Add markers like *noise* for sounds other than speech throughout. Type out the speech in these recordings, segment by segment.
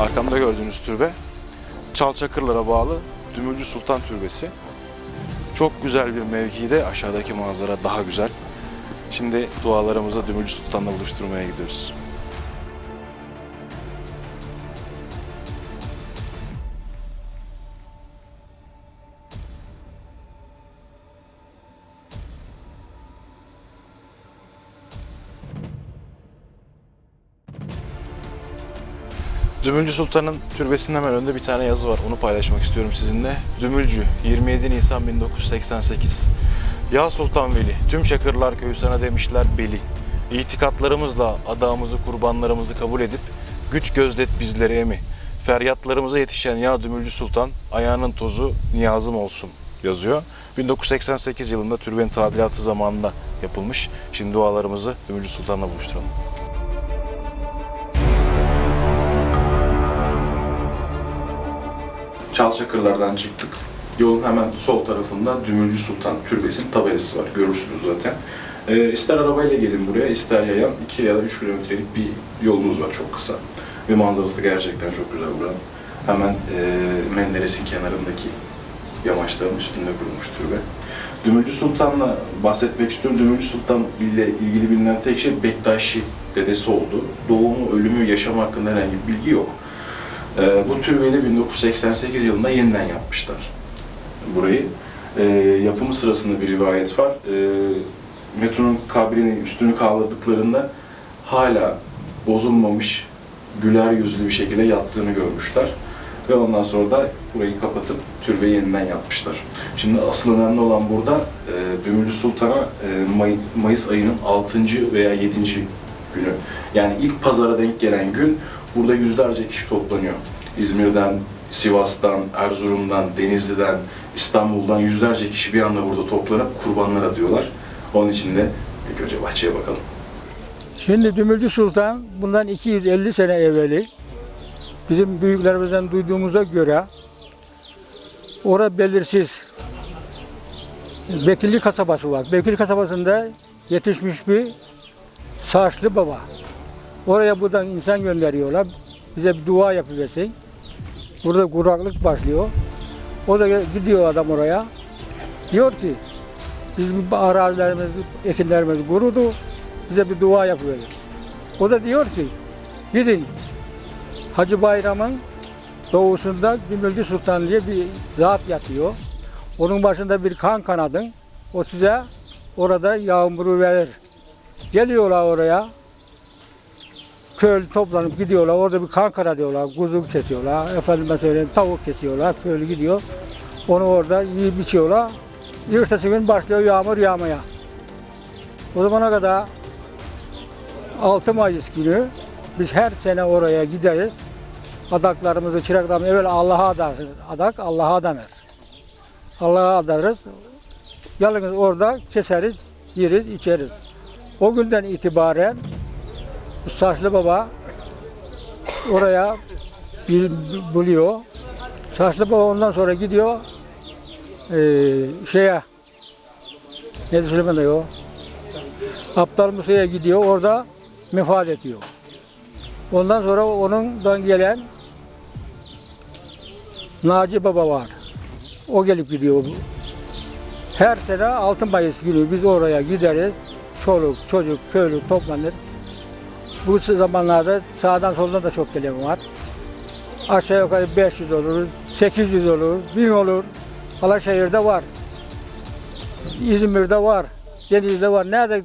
arkamda gördüğünüz türbe Çalçakırlara bağlı Dümülcü Sultan Türbesi. Çok güzel bir mevkide aşağıdaki manzara daha güzel. Şimdi dualarımızı Dümülcü Sultan'la buluşturmaya gidiyoruz. Dümülcü Sultan'ın türbesinin hemen önünde bir tane yazı var. Onu paylaşmak istiyorum sizinle. Dümülcü 27 Nisan 1988. Ya Sultan Veli, tüm Çakırlar köyü sana demişler beli. İtikatlarımızla adağımızı, kurbanlarımızı kabul edip güç gözlet bizleri emi. Feryatlarımıza yetişen ya Dümülcü Sultan, ayağının tozu niyazım olsun yazıyor. 1988 yılında türbenin tadilatı zamanında yapılmış. Şimdi dualarımızı Dümülcü Sultan'la buluşturalım. Çalçakırlardan çıktık. Yolun hemen sol tarafında Dümülcü Sultan Türbesi'nin tabelası var. Görürsünüz zaten. Ee, ister arabayla gelin buraya, ister yayan 2 ya da 3 kilometrelik bir yolumuz var çok kısa. Ve manzarası da gerçekten çok güzel buranın. Hemen e, Menderes'in kenarındaki yamaçların üstünde kurulmuş türbe. Dümülcü Sultan'la bahsetmek istiyorum. Dümülcü Sultan ile ilgili bilinen tek şey Bektaşi dedesi oldu. Doğumu, ölümü, yaşam hakkında herhangi bir bilgi yok. Ee, bu türbeyi de 1988 yılında yeniden yapmışlar burayı. Ee, yapımı sırasında bir rivayet var. Ee, Metun'un kabrini üstünü kaldırdıklarında hala bozulmamış, güler yüzlü bir şekilde yattığını görmüşler. Ve ondan sonra da burayı kapatıp türbeyi yeniden yapmışlar. Şimdi asıl önemli olan burada e, Dümülcü Sultan'a e, May- Mayıs ayının 6. veya 7. günü. Yani ilk pazara denk gelen gün burada yüzlerce kişi toplanıyor. İzmir'den, Sivas'tan, Erzurum'dan, Denizli'den, İstanbul'dan yüzlerce kişi bir anda burada toplanıp kurbanlar atıyorlar. Onun için de ilk önce bahçeye bakalım. Şimdi Dümülcü Sultan bundan 250 sene evveli bizim büyüklerimizden duyduğumuza göre orada belirsiz Bekirli kasabası var. Bekirli kasabasında yetişmiş bir saçlı baba. Oraya buradan insan gönderiyorlar. Bize bir dua yapıversin. Burada kuraklık başlıyor. O da gidiyor adam oraya. Diyor ki bizim arazilerimiz, ekinlerimiz kurudu. Bize bir dua yapıverin. O da diyor ki gidin Hacı Bayram'ın doğusunda Gümülcü Sultan diye bir zat yatıyor. Onun başında bir kan kanadın. O size orada yağmuru verir. Geliyorlar oraya. Köylü toplanıp gidiyorlar. Orada bir kan kana diyorlar. Kuzu kesiyorlar. Efendime söyleyeyim tavuk kesiyorlar. Köylü gidiyor. Onu orada yiyip içiyorlar. Ertesi gün başlıyor yağmur yağmaya. O zamana kadar 6 Mayıs günü biz her sene oraya gideriz. Adaklarımızı, çıraklarımızı evvel Allah'a adarız. Adak Allah'a adanır. Allah'a adarız. Yalnız orada keseriz, yeriz, içeriz. O günden itibaren bu Saçlı Baba oraya bir buluyor. Saçlı Baba ondan sonra gidiyor eee şeye ne Süleyman o Aptal Musa'ya gidiyor orada mefat ediyor. Ondan sonra onundan gelen Naci Baba var. O gelip gidiyor. Her sene Altın Mayıs günü biz oraya gideriz. Çoluk, çocuk, köylü toplanır. Bu zamanlarda sağdan soldan da çok gelen var. Aşağı yukarı 500 olur, 800 olur, 1000 olur. Alaşehir'de var. İzmir'de var. Denizli'de var. Nerede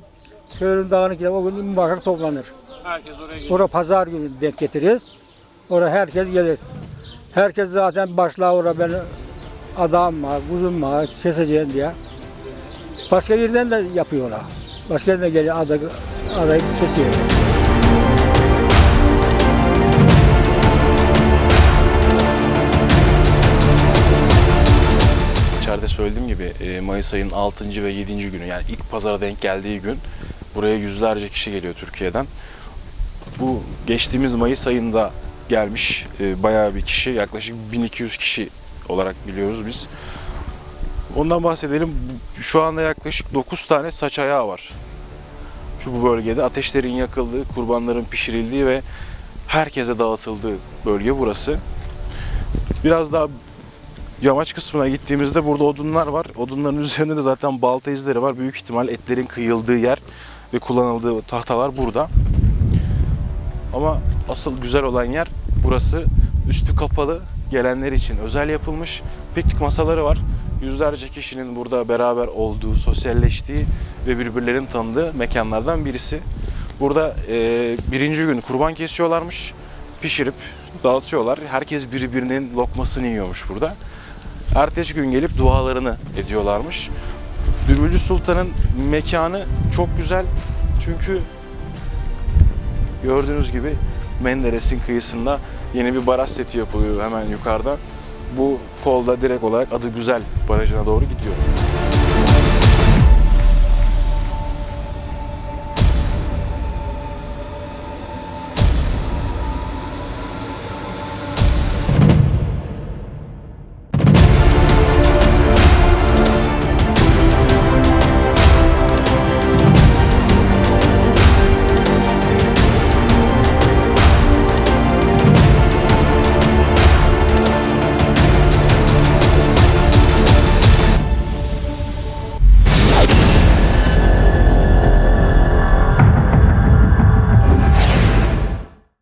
köylünün dağını gider o gün muhakkak toplanır. Herkes oraya gidiyor. Orada pazar günü denk getiririz. Oraya herkes gelir. Herkes zaten başlar orada ben adam var, kuzum var, keseceğim diye. Başka yerden de yapıyorlar. Başka yerden geliyor aday, adayı kesiyor. Mayıs ayının 6. ve 7. günü yani ilk pazara denk geldiği gün buraya yüzlerce kişi geliyor Türkiye'den. Bu geçtiğimiz Mayıs ayında gelmiş e, bayağı bir kişi yaklaşık 1200 kişi olarak biliyoruz biz. Ondan bahsedelim. Şu anda yaklaşık 9 tane saç ayağı var. Şu bu bölgede ateşlerin yakıldığı, kurbanların pişirildiği ve herkese dağıtıldığı bölge burası. Biraz daha yamaç kısmına gittiğimizde burada odunlar var. Odunların *laughs* üzerinde de zaten balta izleri var. Büyük ihtimal etlerin kıyıldığı yer ve kullanıldığı tahtalar burada. Ama asıl güzel olan yer burası. Üstü kapalı, gelenler için özel yapılmış. Piknik masaları var. Yüzlerce kişinin burada beraber olduğu, sosyalleştiği ve birbirlerini tanıdığı mekanlardan birisi. Burada e, birinci gün kurban kesiyorlarmış, pişirip dağıtıyorlar. Herkes birbirinin lokmasını yiyormuş burada. Ertesi gün gelip dualarını ediyorlarmış. Bülbülcü Sultan'ın mekanı çok güzel çünkü gördüğünüz gibi Menderes'in kıyısında yeni bir baraj seti yapılıyor hemen yukarıda. Bu kolda direkt olarak adı güzel barajına doğru gidiyor.